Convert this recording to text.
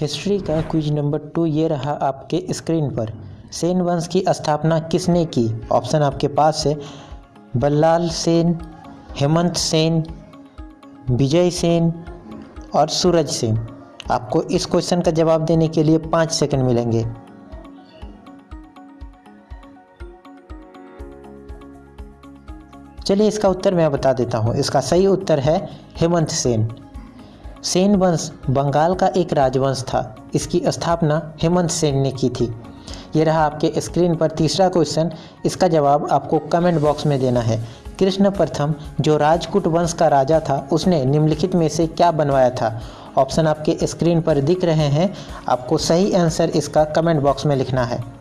History का quiz number two ये रहा आपके स्क्रीन पर। सेन वंश की स्थापना किसने की? ऑप्शन आपके पास है। बल्लाल सेन, हेमंत सेन, विजय सेन और सूरज सेन। आपको इस क्वेश्चन का जवाब देने के लिए पाँच सेकंड मिलेंगे। चलिए इसका उत्तर मैं बता देता हूँ। इसका सही उत्तर है हेमंत सेन। सेन वंश बंगाल का एक राजवंश था। इसकी स्थापना हेमंत सेन ने की थी। ये रहा आपके स्क्रीन पर तीसरा क्वेश्चन। इसका जवाब आपको कमेंट बॉक्स में देना है। कृष्ण प्रथम, जो राजकूट वंश का राजा था, उसने निम्नलिखित में से क्या बनवाया था? ऑप्शन आपके स्क्रीन पर दिख रहे हैं। आपको सही आंसर इसका कमेंट बॉक्स में लिखना है।